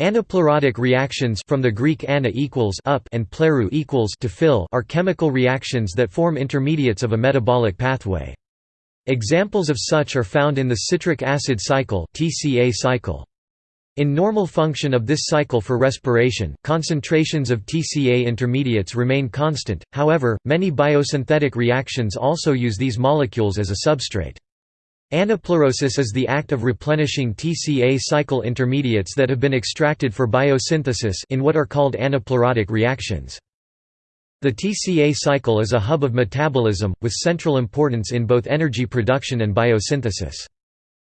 Anaplerotic reactions from the Greek ana equals up and pleru equals to fill are chemical reactions that form intermediates of a metabolic pathway. Examples of such are found in the citric acid cycle (TCA cycle). In normal function of this cycle for respiration, concentrations of TCA intermediates remain constant, however, many biosynthetic reactions also use these molecules as a substrate. Anaplerosis is the act of replenishing TCA cycle intermediates that have been extracted for biosynthesis in what are called anaplerotic reactions. The TCA cycle is a hub of metabolism, with central importance in both energy production and biosynthesis.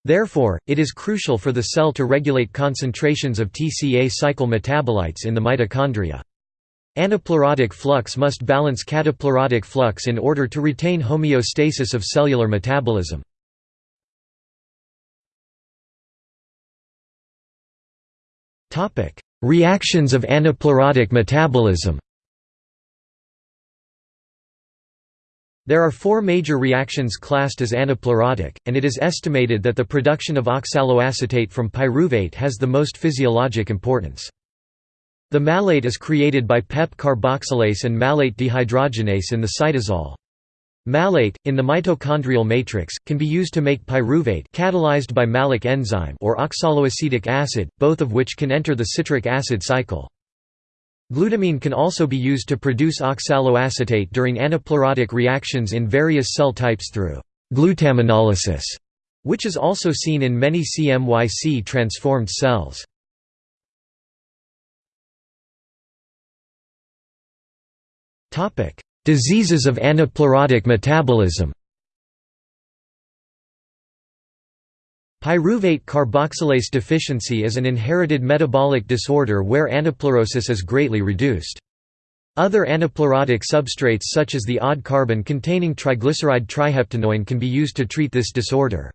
Therefore, it is crucial for the cell to regulate concentrations of TCA cycle metabolites in the mitochondria. Anaplerotic flux must balance cataplerotic flux in order to retain homeostasis of cellular metabolism. Reactions of anaplerotic metabolism There are four major reactions classed as anaplerotic, and it is estimated that the production of oxaloacetate from pyruvate has the most physiologic importance. The malate is created by PEP carboxylase and malate dehydrogenase in the cytosol. Malate, in the mitochondrial matrix, can be used to make pyruvate catalyzed by malic enzyme or oxaloacetic acid, both of which can enter the citric acid cycle. Glutamine can also be used to produce oxaloacetate during anaplerotic reactions in various cell types through glutaminolysis, which is also seen in many CMYC transformed cells. Topic: Diseases of anaplerotic metabolism Pyruvate carboxylase deficiency is an inherited metabolic disorder where anaplerosis is greatly reduced. Other anaplerotic substrates such as the odd carbon-containing triglyceride triheptanoin can be used to treat this disorder.